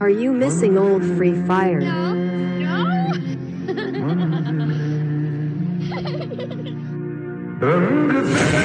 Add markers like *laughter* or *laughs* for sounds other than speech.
Are you missing old Free Fire? No. No. *laughs*